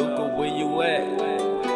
Luca, where you at?